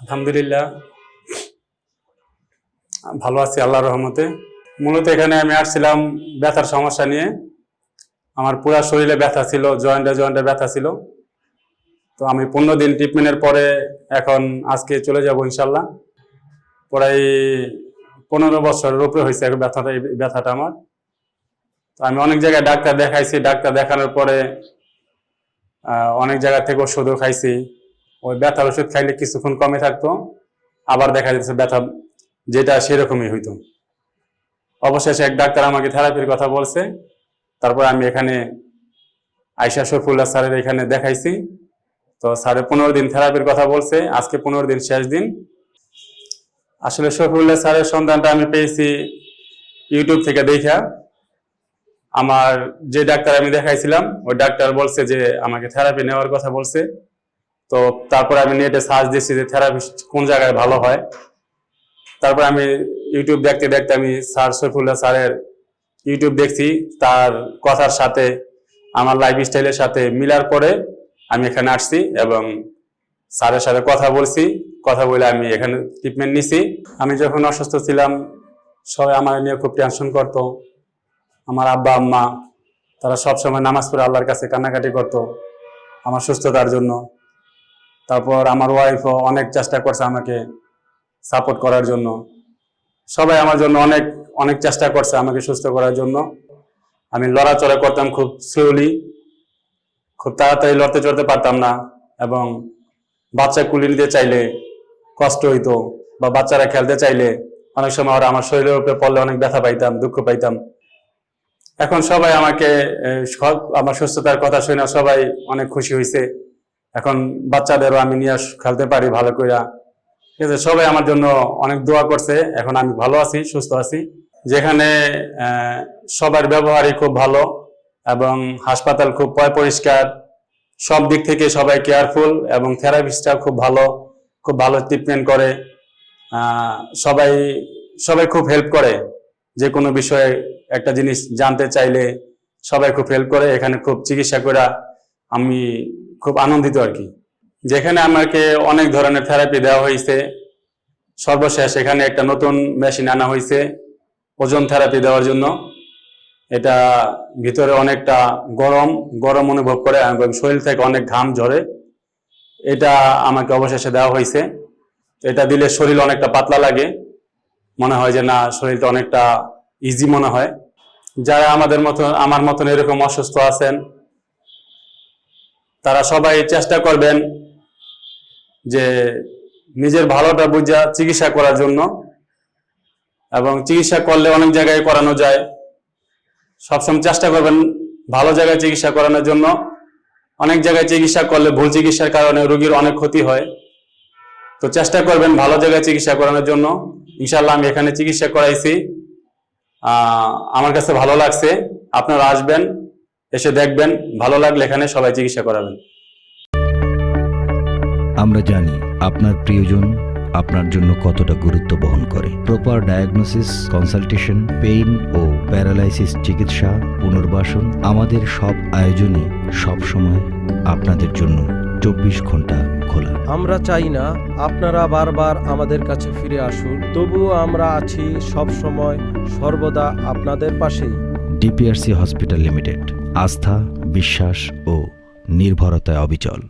আলহামদুলিল্লাহ। ভালো আছি আল্লাহ রহমতে। মূলত এখানে আমি আসছিলাম ব্যথার সমস্যা নিয়ে। আমার পুরা শরীরে ব্যথা ছিল, জয়েন্টে জয়েন্টে ব্যথা ছিল। তো আমি পনেরো দিন ট্রিটমেন্টের পরে এখন আজকে চলে যাব ইনশাল্লাহ প্রায় পনেরো বছরের উপরে হয়েছে ব্যথাটা, এই ব্যথাটা আমার। তো আমি অনেক জায়গায় ডাক্তার দেখাইছি, ডাক্তার দেখানোর পরে অনেক জায়গা থেকে ওষুধও খাইছি। ওই ব্যথার ওষুধ খাইলে কিছুক্ষণ কমে থাকতো, আবার দেখা যাচ্ছে ব্যথা যেটা সেরকমই হইতো। অবশেষে এক ডাক্তার আমাকে থেরাপির কথা বলছে, তারপর আমি এখানে আয়সা শরফুল্লাহ স্যারের এখানে দেখাইছি। তো স্যারে পনেরো দিন থেরাপির কথা বলছে, আজকে পনেরো দিন শেষ দিন। আসলে শরফুল্লাহ স্যারের সন্ধানটা আমি পেয়েছি ইউটিউব থেকে দেখা আমার যে ডাক্তার আমি দেখাইছিলাম, ওই ডাক্তার বলছে যে, আমাকে থেরাপি নেওয়ার কথা বলছে। তো তারপর আমি নেটে সার্চ দিচ্ছি যে থেরাপি কোন জায়গায় ভালো হয়। তারপর আমি ইউটিউব দেখতে দেখতে আমি স্যার সৈফুল্লাহ স্যারের ইউটিউব দেখছি, তার কথার সাথে, আমার লাইফ স্টাইলের সাথে মিলার পরে আমি এখানে আসছি এবং স্যারের সাথে কথা বলছি। কথা বলে আমি এখানে ট্রিটমেন্ট নিছি। আমি যখন অসুস্থ ছিলাম, সবাই আমার নিয়ে খুব টেনশন করতো। আমার আব্বা, আম্মা, তারা সবসময় নামাজ পড়ে আল্লাহর কাছে কান্নাকাটি করতো আমার সুস্থতার জন্য। তারপর আমার ওয়াইফও অনেক চেষ্টা করছে আমাকে সাপোর্ট করার জন্য। সবাই আমার জন্য অনেক অনেক চেষ্টা করছে আমাকে সুস্থ করার জন্য। আমি লড়াচড়া করতাম খুব স্লোলি খুব তাড়াতাড়ি লড়তে চড়তে পারতাম না এবং বাচ্চা কুলি নিতে চাইলে কষ্ট হইতো বা বাচ্চারা খেলতে চাইলে অনেক সময় ওরা আমার শরীরের উপরে পড়লে অনেক ব্যথা পাইতাম, দুঃখ পাইতাম। এখন সবাই আমাকে আমার সুস্থতার কথা শুনে সবাই অনেক খুশি হয়েছে এখন বাচ্চাদেরও আমি নিয়ে খেলতে পারি ভালো করে ঠিক আছে, সবাই আমার জন্য অনেক দোয়া করছে, এখন আমি ভালো আছি, সুস্থ আছি। যেখানে সবার ব্যবহারই খুব ভালো এবং হাসপাতাল খুব পয় পরিষ্কার। সব দিক থেকে সবাই কেয়ারফুল এবং থেরাপিস্টটা খুব ভালো খুব ভালো ট্রিটমেন্ট করে। সবাই সবাই খুব হেল্প করে। যে কোনো বিষয়ে একটা জিনিস জানতে চাইলে সবাই খুব হেল্প করে, এখানে খুব চিকিৎসা করা আমি খুব আনন্দিত আর কি। যেখানে আমাকে অনেক ধরনের থেরাপি দেওয়া হয়েছে। সর্বশেষ এখানে একটা নতুন মেশিন আনা হয়েছে ওজন থেরাপি দেওয়ার জন্য। এটা ভিতরে অনেকটা গরম গরম অনুভব করে এবং শরীর থেকে অনেক ঘাম ঝরে। এটা আমাকে অবশেষে দেওয়া হয়েছে। এটা দিলে শরীর অনেকটা পাতলা লাগে। মনে হয় যে না, শরীরটা অনেকটা ইজি মনে হয়। যারা আমাদের মতো, আমার মতন এরকম অসুস্থ আছেন তারা সবাই চেষ্টা করবেন যে নিজের ভালোটা বুঝা চিকিৎসা করার জন্য এবং চিকিৎসা করলে অনেক জায়গায় করানো যায়। সবসময় চেষ্টা করবেন ভালো জায়গায় চিকিৎসা করানোর জন্য। অনেক জায়গায় চিকিৎসা করলে ভুল চিকিৎসার কারণে রোগীর অনেক ক্ষতি হয়। তো চেষ্টা করবেন ভালো জায়গায় চিকিৎসা করানোর জন্য। ইনশাল্লাহ আমি এখানে চিকিৎসা করাইছি। আমার কাছে ভালো লাগছে। আপনারা আসবেন। এসে দেখবেন ভালো লাগলে এখানে সবাই চিকিৎসা করাবেন। আমরা জানি আপনার প্রিয়জন আপনার জন্য কতটা গুরুত্ব বহন করে। প্রপার ডায়াগনোসিস কনসালটেশন পেইন ও প্যারালাইসিস চিকিৎসা পুনর্বাসন আমাদের সব আয়োজনে সব সময় আপনাদের জন্য চব্বিশ ঘণ্টা খোলা। আমরা চাই না আপনারা বারবার আমাদের কাছে ফিরে আসুন তবুও আমরা আছি সব সময় সর্বদা আপনাদের পাশেই। ডিপিআরসি হসপিটাল লিমিটেড আস্থা বিশ্বাস ও নির্ভরতায় অবিচল।